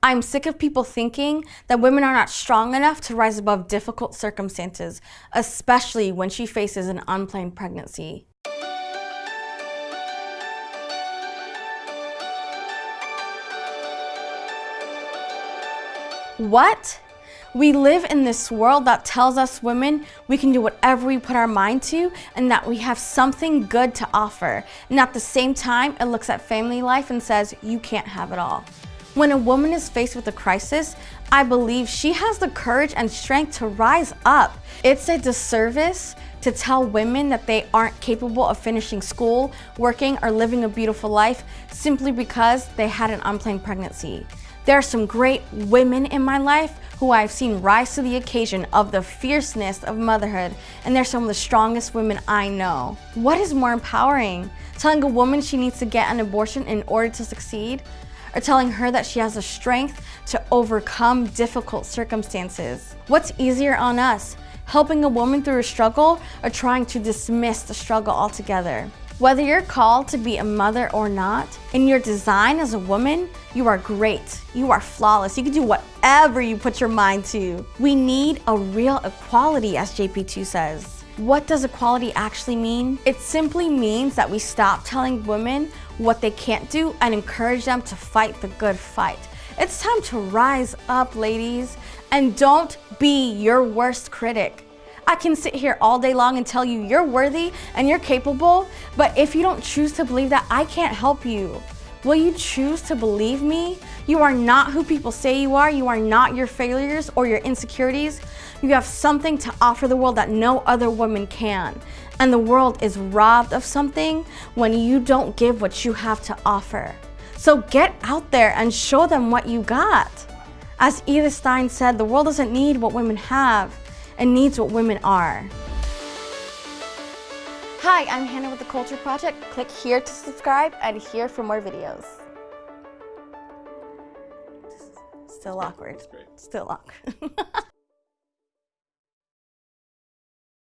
I'm sick of people thinking that women are not strong enough to rise above difficult circumstances, especially when she faces an unplanned pregnancy. What? We live in this world that tells us women we can do whatever we put our mind to and that we have something good to offer. And at the same time, it looks at family life and says, you can't have it all. When a woman is faced with a crisis, I believe she has the courage and strength to rise up. It's a disservice to tell women that they aren't capable of finishing school, working, or living a beautiful life simply because they had an unplanned pregnancy. There are some great women in my life who I've seen rise to the occasion of the fierceness of motherhood, and they're some of the strongest women I know. What is more empowering? Telling a woman she needs to get an abortion in order to succeed? Or telling her that she has the strength to overcome difficult circumstances. What's easier on us, helping a woman through a struggle or trying to dismiss the struggle altogether? Whether you're called to be a mother or not, in your design as a woman, you are great. You are flawless. You can do whatever you put your mind to. We need a real equality, as JP2 says. What does equality actually mean? It simply means that we stop telling women what they can't do and encourage them to fight the good fight. It's time to rise up, ladies, and don't be your worst critic. I can sit here all day long and tell you you're worthy and you're capable, but if you don't choose to believe that, I can't help you. Will you choose to believe me? You are not who people say you are. You are not your failures or your insecurities. You have something to offer the world that no other woman can. And the world is robbed of something when you don't give what you have to offer. So get out there and show them what you got. As Edith Stein said, the world doesn't need what women have, it needs what women are. Hi, I'm Hannah with The Culture Project. Click here to subscribe and here for more videos. Still awkward. Still awkward.